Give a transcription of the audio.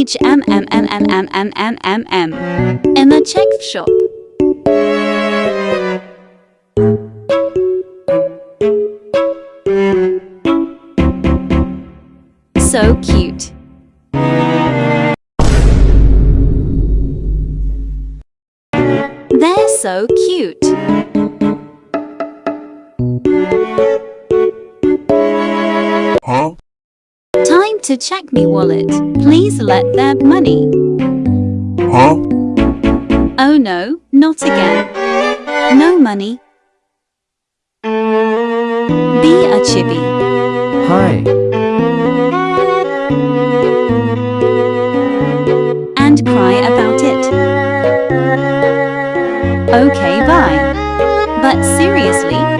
H M M M M M M M M M in the check shop. So cute. They're so cute. Huh? Time to check me wallet. Please let there money. Huh? Oh no, not again. No money. Be a chibi Hi. and cry about it. Okay, bye. But seriously,